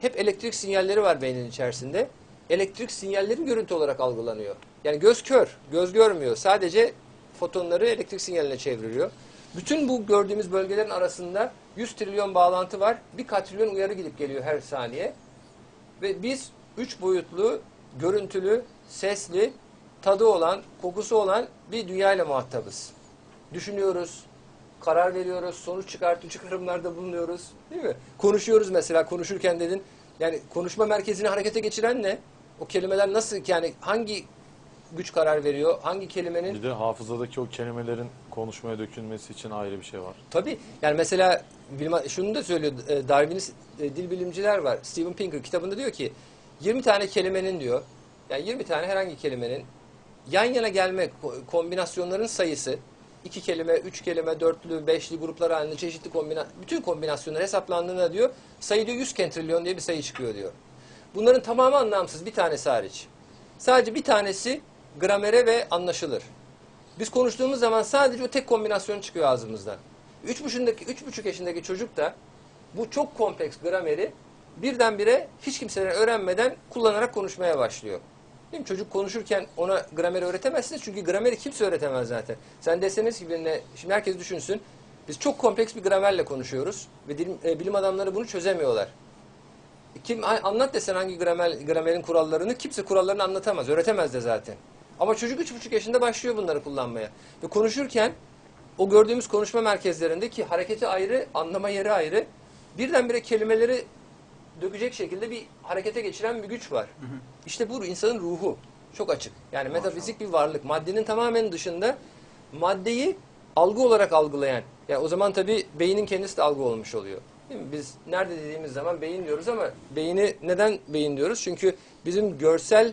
hep elektrik sinyalleri var beynin içerisinde. Elektrik sinyalleri görüntü olarak algılanıyor. Yani göz kör, göz görmüyor. Sadece fotonları elektrik sinyaline çevriliyor. Bütün bu gördüğümüz bölgelerin arasında 100 trilyon bağlantı var. Bir katrilyon uyarı gidip geliyor her saniye. Ve biz üç boyutlu, görüntülü, sesli, tadı olan, kokusu olan bir dünyayla muhatabız. Düşünüyoruz, karar veriyoruz, sonuç çıkartı çıkarımlarda bulunuyoruz. Değil mi? Konuşuyoruz mesela, konuşurken dedin. Yani konuşma merkezini harekete geçiren ne? O kelimeler nasıl, yani hangi güç karar veriyor? Hangi kelimenin Bir de hafızadaki o kelimelerin konuşmaya dökülmesi için ayrı bir şey var. Tabii. Yani mesela şunu da söylüyor e, Darwinist e, dil bilimciler var. Steven Pinker kitabında diyor ki 20 tane kelimenin diyor. Yani 20 tane herhangi kelimenin yan yana gelme ko- kombinasyonların sayısı iki kelime, üç kelime, dörtlü, beşli gruplar halinde çeşitli kombina bütün kombinasyonlar hesaplandığında diyor sayı diyor 100 kentrilyon diye bir sayı çıkıyor diyor. Bunların tamamı anlamsız bir tanesi hariç. Sadece bir tanesi gramere ve anlaşılır. Biz konuştuğumuz zaman sadece o tek kombinasyon çıkıyor ağzımızdan. Üç buçuğundaki, üç buçuk yaşındaki çocuk da bu çok kompleks grameri birdenbire hiç kimseden öğrenmeden kullanarak konuşmaya başlıyor. Değil mi? Çocuk konuşurken ona grameri öğretemezsiniz çünkü grameri kimse öğretemez zaten. Sen deseniz ki birine, şimdi herkes düşünsün, biz çok kompleks bir gramerle konuşuyoruz ve dilim- e, bilim adamları bunu çözemiyorlar. Kim anlat desen hangi gramer, gramerin kurallarını kimse kurallarını anlatamaz, öğretemez de zaten. Ama çocuk üç buçuk yaşında başlıyor bunları kullanmaya. Ve konuşurken o gördüğümüz konuşma merkezlerinde ki hareketi ayrı, anlama yeri ayrı, birdenbire kelimeleri dökecek şekilde bir harekete geçiren bir güç var. İşte bu insanın ruhu. Çok açık. Yani metafizik bir varlık. Maddenin tamamen dışında maddeyi algı olarak algılayan. Yani o zaman tabii beynin kendisi de algı olmuş oluyor. Değil mi? Biz nerede dediğimiz zaman beyin diyoruz ama beyni neden beyin diyoruz? Çünkü bizim görsel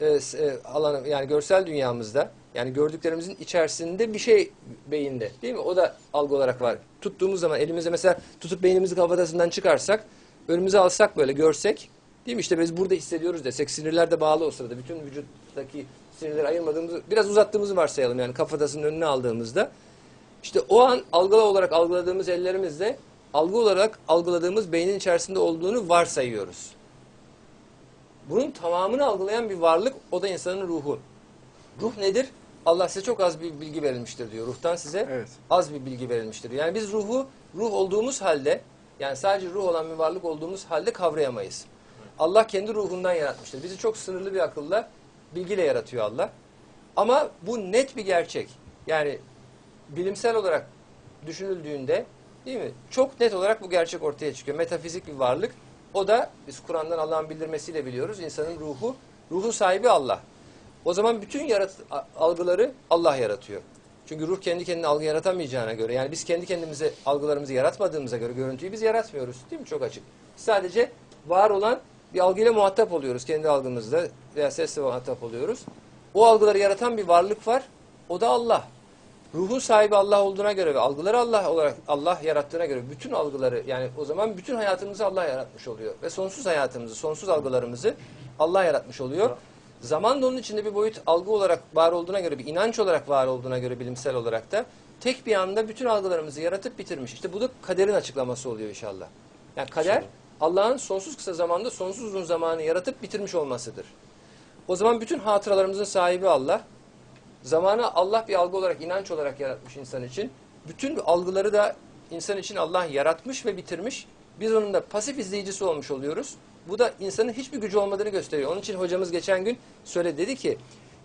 e, e, alanı yani görsel dünyamızda yani gördüklerimizin içerisinde bir şey beyinde değil mi? O da algı olarak var. Tuttuğumuz zaman elimize mesela tutup beynimizi kafatasından çıkarsak önümüze alsak böyle görsek değil mi? İşte biz burada hissediyoruz desek sinirler de bağlı o sırada. Bütün vücuttaki sinirleri ayırmadığımızı biraz uzattığımızı varsayalım yani kafatasının önüne aldığımızda. İşte o an algılı olarak algıladığımız ellerimizle algı olarak algıladığımız beynin içerisinde olduğunu varsayıyoruz. Bunun tamamını algılayan bir varlık o da insanın ruhu. Ruh nedir? Allah size çok az bir bilgi verilmiştir diyor. Ruhtan size Evet. az bir bilgi verilmiştir. Yani biz ruhu ruh olduğumuz halde yani sadece ruh olan bir varlık olduğumuz halde kavrayamayız. Allah kendi ruhundan yaratmıştır. Bizi çok sınırlı bir akılla, bilgiyle yaratıyor Allah. Ama bu net bir gerçek. Yani bilimsel olarak düşünüldüğünde değil mi? Çok net olarak bu gerçek ortaya çıkıyor. Metafizik bir varlık. O da biz Kur'an'dan Allah'ın bildirmesiyle biliyoruz. İnsanın ruhu, ruhun sahibi Allah. O zaman bütün yarat algıları Allah yaratıyor. Çünkü ruh kendi kendine algı yaratamayacağına göre yani biz kendi kendimize algılarımızı yaratmadığımıza göre görüntüyü biz yaratmıyoruz. Değil mi? Çok açık. Sadece var olan bir algıyla muhatap oluyoruz kendi algımızda veya sesle muhatap oluyoruz. O algıları yaratan bir varlık var. O da Allah. Ruhun sahibi Allah olduğuna göre ve algıları Allah olarak Allah yarattığına göre bütün algıları yani o zaman bütün hayatımızı Allah yaratmış oluyor ve sonsuz hayatımızı, sonsuz algılarımızı Allah yaratmış oluyor. Zaman da onun içinde bir boyut algı olarak var olduğuna göre, bir inanç olarak var olduğuna göre bilimsel olarak da tek bir anda bütün algılarımızı yaratıp bitirmiş. İşte bu da kaderin açıklaması oluyor inşallah. Yani kader Allah'ın sonsuz kısa zamanda sonsuz uzun zamanı yaratıp bitirmiş olmasıdır. O zaman bütün hatıralarımızın sahibi Allah. Zamanı Allah bir algı olarak, inanç olarak yaratmış insan için. Bütün algıları da insan için Allah yaratmış ve bitirmiş. Biz onun da pasif izleyicisi olmuş oluyoruz. Bu da insanın hiçbir gücü olmadığını gösteriyor. Onun için hocamız geçen gün söyledi dedi ki,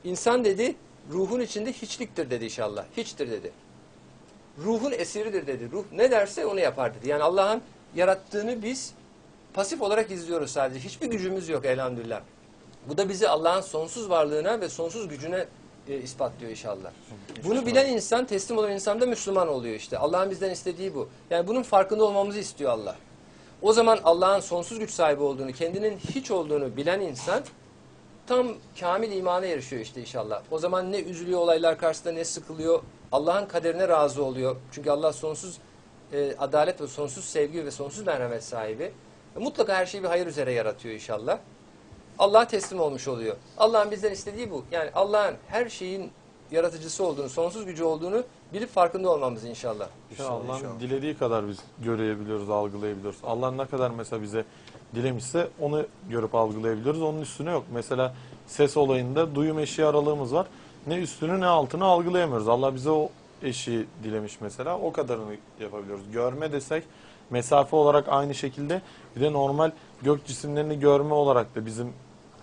insan dedi ruhun içinde hiçliktir dedi inşallah. Hiçtir dedi. Ruhun esiridir dedi. Ruh ne derse onu yapar dedi. Yani Allah'ın yarattığını biz pasif olarak izliyoruz sadece. Hiçbir gücümüz yok elhamdülillah. Bu da bizi Allah'ın sonsuz varlığına ve sonsuz gücüne e, ispatlıyor inşallah. Bunu bilen insan, teslim olan insan da Müslüman oluyor işte. Allah'ın bizden istediği bu. Yani bunun farkında olmamızı istiyor Allah. O zaman Allah'ın sonsuz güç sahibi olduğunu, kendinin hiç olduğunu bilen insan tam kamil imana erişiyor işte inşallah. O zaman ne üzülüyor olaylar karşısında ne sıkılıyor. Allah'ın kaderine razı oluyor. Çünkü Allah sonsuz e, adalet ve sonsuz sevgi ve sonsuz merhamet sahibi. E, mutlaka her şeyi bir hayır üzere yaratıyor inşallah. Allah'a teslim olmuş oluyor. Allah'ın bizden istediği bu. Yani Allah'ın her şeyin yaratıcısı olduğunu, sonsuz gücü olduğunu bilip farkında olmamız inşallah. İşte Allah'ın dilediği kadar biz görebiliyoruz, algılayabiliyoruz. Allah ne kadar mesela bize dilemişse onu görüp algılayabiliyoruz. Onun üstüne yok. Mesela ses olayında duyum eşiği aralığımız var. Ne üstünü ne altını algılayamıyoruz. Allah bize o eşiği dilemiş mesela. O kadarını yapabiliyoruz. Görme desek mesafe olarak aynı şekilde bir de normal gök cisimlerini görme olarak da bizim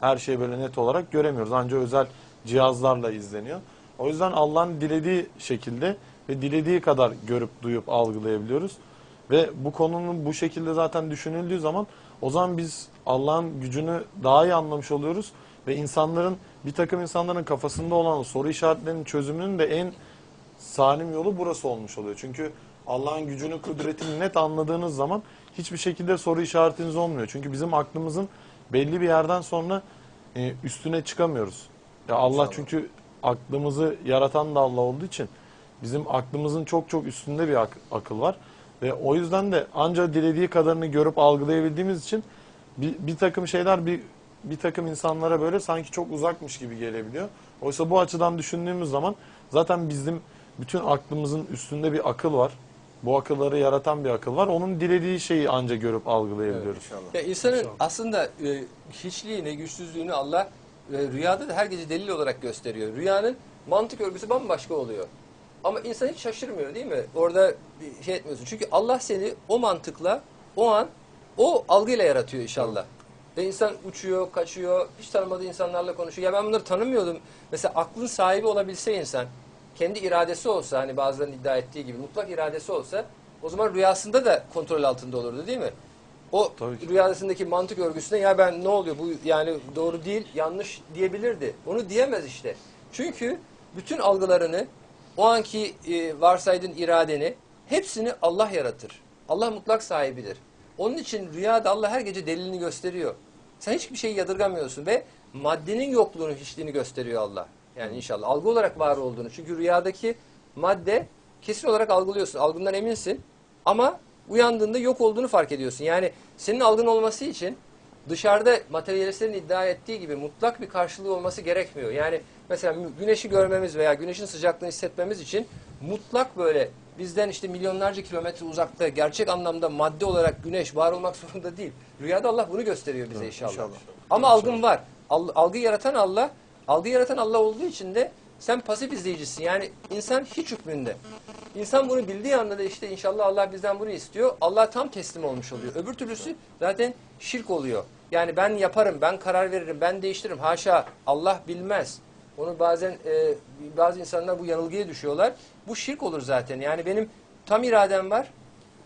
her şeyi böyle net olarak göremiyoruz. Ancak özel cihazlarla izleniyor. O yüzden Allah'ın dilediği şekilde ve dilediği kadar görüp duyup algılayabiliyoruz. Ve bu konunun bu şekilde zaten düşünüldüğü zaman o zaman biz Allah'ın gücünü daha iyi anlamış oluyoruz. Ve insanların bir takım insanların kafasında olan o soru işaretlerinin çözümünün de en salim yolu burası olmuş oluyor. Çünkü Allah'ın gücünü, kudretini net anladığınız zaman hiçbir şekilde soru işaretiniz olmuyor. Çünkü bizim aklımızın belli bir yerden sonra e, üstüne çıkamıyoruz. Ya Allah çünkü aklımızı yaratan da Allah olduğu için bizim aklımızın çok çok üstünde bir ak- akıl var. Ve o yüzden de ancak dilediği kadarını görüp algılayabildiğimiz için bir, bir takım şeyler bir bir takım insanlara böyle sanki çok uzakmış gibi gelebiliyor. Oysa bu açıdan düşündüğümüz zaman zaten bizim bütün aklımızın üstünde bir akıl var. Bu akılları yaratan bir akıl var. Onun dilediği şeyi ancak görüp algılayabiliyoruz. İnşallah. Ya insanın İnşallah. aslında e, hiçliğini, güçsüzlüğünü Allah rüyada da herkese delil olarak gösteriyor. Rüyanın mantık örgüsü bambaşka oluyor. Ama insan hiç şaşırmıyor değil mi? Orada bir şey etmiyorsun. Çünkü Allah seni o mantıkla, o an, o algıyla yaratıyor inşallah. Ve insan uçuyor, kaçıyor, hiç tanımadığı insanlarla konuşuyor. Ya ben bunları tanımıyordum. Mesela aklın sahibi olabilse insan, kendi iradesi olsa, hani bazılarının iddia ettiği gibi mutlak iradesi olsa, o zaman rüyasında da kontrol altında olurdu değil mi? O rüyasındaki mantık örgüsüne ya ben ne oluyor bu yani doğru değil yanlış diyebilirdi. Onu diyemez işte. Çünkü bütün algılarını o anki e, varsaydığın iradeni hepsini Allah yaratır. Allah mutlak sahibidir. Onun için rüyada Allah her gece delilini gösteriyor. Sen hiçbir şeyi yadırgamıyorsun ve maddenin yokluğunu, hiçliğini gösteriyor Allah. Yani inşallah algı olarak var olduğunu. Çünkü rüyadaki madde kesin olarak algılıyorsun. Algından eminsin ama uyandığında yok olduğunu fark ediyorsun. Yani senin algın olması için dışarıda materyalistlerin iddia ettiği gibi mutlak bir karşılığı olması gerekmiyor. Yani mesela güneşi görmemiz veya güneşin sıcaklığını hissetmemiz için mutlak böyle bizden işte milyonlarca kilometre uzakta gerçek anlamda madde olarak güneş var olmak zorunda değil. Rüyada Allah bunu gösteriyor bize inşallah. inşallah. Ama algın var. Al- algı yaratan Allah, algı yaratan Allah olduğu için de sen pasif izleyicisin. Yani insan hiç hükmünde. İnsan bunu bildiği anda da işte inşallah Allah bizden bunu istiyor. Allah tam teslim olmuş oluyor. Öbür türlüsü zaten şirk oluyor. Yani ben yaparım, ben karar veririm, ben değiştiririm. Haşa Allah bilmez. Onu bazen e, bazı insanlar bu yanılgıya düşüyorlar. Bu şirk olur zaten. Yani benim tam iradem var.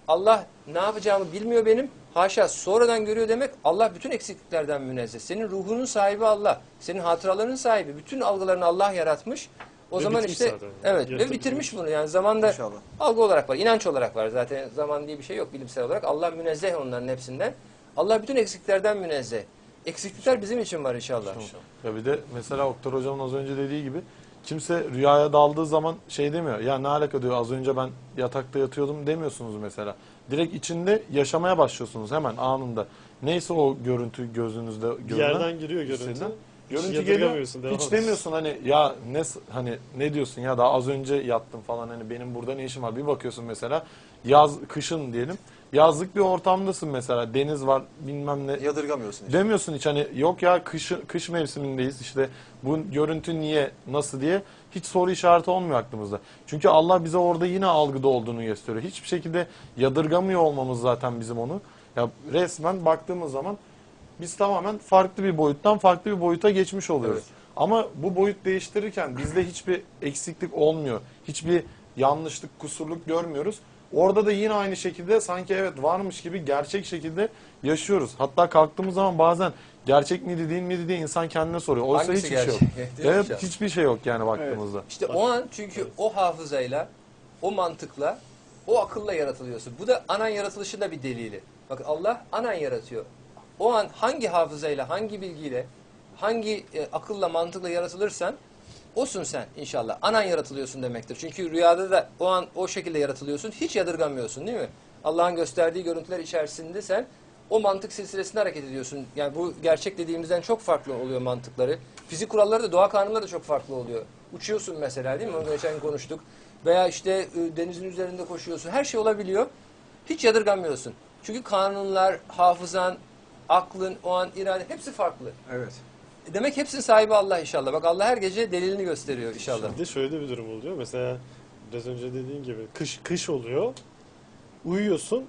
Allah ne yapacağımı bilmiyor benim. Haşa sonradan görüyor demek Allah bütün eksikliklerden münezzeh. Senin ruhunun sahibi Allah. Senin hatıraların sahibi. Bütün algılarını Allah yaratmış. O Ve zaman işte zaten evet ve bitirmiş bunu. Yani zamanda İnşallah. algı olarak var, inanç olarak var. Zaten zaman diye bir şey yok bilimsel olarak. Allah münezzeh onların hepsinden. Allah bütün eksiklerden münezzeh. Eksiklikler bizim için var inşallah. Ya bir de mesela Oktar hocamın az önce dediği gibi kimse rüyaya daldığı zaman şey demiyor. Ya ne alaka diyor az önce ben yatakta yatıyordum demiyorsunuz mesela. Direkt içinde yaşamaya başlıyorsunuz hemen anında. Neyse o görüntü gözünüzde Bir görünen. yerden giriyor görüntü. hissedilen. Görüntü geliyor. yadırgamıyorsun, devam Hiç demiyorsun hani ya ne hani ne diyorsun ya daha az önce yattım falan hani benim burada ne işim var. Bir bakıyorsun mesela yaz kışın diyelim. Yazlık bir ortamdasın mesela. Deniz var bilmem ne. Yadırgamıyorsun işte. Demiyorsun hiç hani yok ya kış, kış mevsimindeyiz işte bu görüntü niye nasıl diye hiç soru işareti olmuyor aklımızda. Çünkü Allah bize orada yine algıda olduğunu gösteriyor. Hiçbir şekilde yadırgamıyor olmamız zaten bizim onu. Ya resmen baktığımız zaman biz tamamen farklı bir boyuttan farklı bir boyuta geçmiş oluyoruz. Evet. Ama bu boyut değiştirirken bizde hiçbir eksiklik olmuyor. Hiçbir yanlışlık, kusurluk görmüyoruz. Orada da yine aynı şekilde sanki evet varmış gibi gerçek şekilde yaşıyoruz. Hatta kalktığımız zaman bazen gerçek miydi değil miydi diye insan kendine soruyor. Oysa Hangisi hiçbir şey yok. Değil mi Evet hiçbir şey yok yani baktığımızda. İşte o an çünkü o hafızayla, o mantıkla, o akılla yaratılıyorsun. Bu da anan yaratılışı da bir delili. Bak Allah anan yaratıyor. O an hangi hafızayla, hangi bilgiyle, hangi e, akılla, mantıkla yaratılırsan osun sen inşallah. Anan yaratılıyorsun demektir. Çünkü rüyada da o an o şekilde yaratılıyorsun. Hiç yadırgamıyorsun değil mi? Allah'ın gösterdiği görüntüler içerisinde sen o mantık silsilesinde hareket ediyorsun. Yani bu gerçek dediğimizden çok farklı oluyor mantıkları. Fizik kuralları da doğa kanunları da çok farklı oluyor. Uçuyorsun mesela değil mi? Onu geçen konuştuk. Veya işte e, denizin üzerinde koşuyorsun. Her şey olabiliyor. Hiç yadırgamıyorsun. Çünkü kanunlar, hafızan, aklın, o an irade hepsi farklı. Evet. Demek hepsinin sahibi Allah inşallah. Bak Allah her gece delilini gösteriyor inşallah. De şöyle bir durum oluyor. Mesela biraz önce dediğin gibi kış kış oluyor. Uyuyorsun.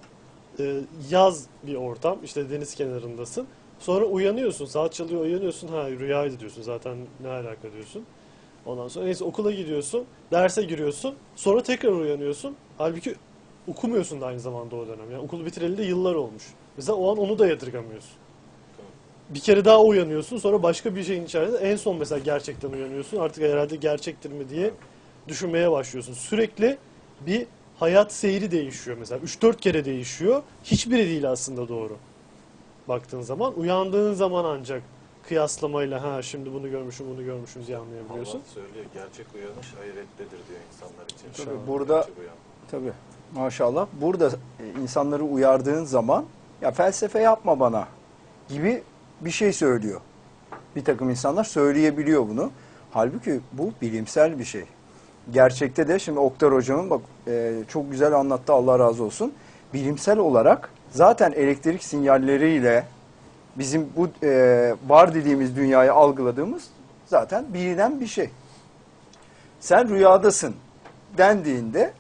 e, yaz bir ortam. işte deniz kenarındasın. Sonra uyanıyorsun. Saat çalıyor uyanıyorsun. Ha rüyaydı diyorsun. Zaten ne alaka diyorsun. Ondan sonra neyse okula gidiyorsun. Derse giriyorsun. Sonra tekrar uyanıyorsun. Halbuki okumuyorsun da aynı zamanda o dönem. Yani okulu bitireli de yıllar olmuş. Mesela o an onu da yadırgamıyorsun. Bir kere daha uyanıyorsun. Sonra başka bir şeyin içerisinde en son mesela gerçekten uyanıyorsun. Artık herhalde gerçektir mi diye düşünmeye başlıyorsun. Sürekli bir hayat seyri değişiyor mesela. 3-4 kere değişiyor. Hiçbiri değil aslında doğru. Baktığın zaman uyandığın zaman ancak kıyaslamayla ha şimdi bunu görmüşüm bunu görmüşüm diye anlayabiliyorsun. Allah söylüyor gerçek uyanış hayrettedir diyor insanlar için. Tabii burada tabii maşallah burada insanları uyardığın zaman ya felsefe yapma bana gibi bir şey söylüyor. Bir takım insanlar söyleyebiliyor bunu. Halbuki bu bilimsel bir şey. Gerçekte de şimdi Oktar hocamın bak e, çok güzel anlattı Allah razı olsun. Bilimsel olarak zaten elektrik sinyalleriyle bizim bu e, var dediğimiz dünyayı algıladığımız zaten bilinen bir şey. Sen rüyadasın dendiğinde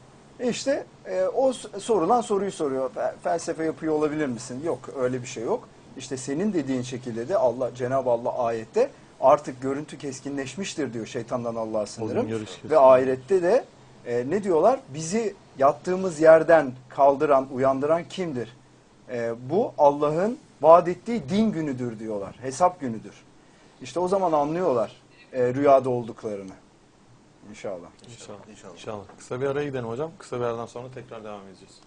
işte e, o sorulan soruyu soruyor. Fe- Felsefe yapıyor olabilir misin? Yok öyle bir şey yok. İşte senin dediğin şekilde de Allah Cenab-ı Allah ayette artık görüntü keskinleşmiştir diyor şeytandan Allah'a sınırım. Ve ahirette de e, ne diyorlar? Bizi yattığımız yerden kaldıran, uyandıran kimdir? E, bu Allah'ın vaat ettiği din günüdür diyorlar. Hesap günüdür. İşte o zaman anlıyorlar e, rüyada olduklarını. İnşallah. İnşallah. İnşallah. Kısa bir araya gidelim hocam. Kısa bir aradan sonra tekrar devam edeceğiz.